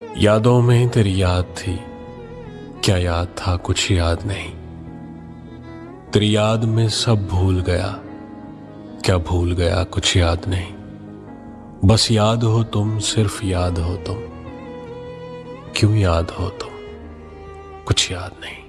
یادوں میں تیری یاد تھی، کیا یاد تھا؟ کچھ یاد نہیں۔ تیری یاد میں سب بھول گیا، کیا بھول گیا؟ کچھ یاد نہیں۔ بس یاد ہو تم، صرف یاد ہو تم۔ کیوں یاد ہو تم؟ کچھ یاد نہیں۔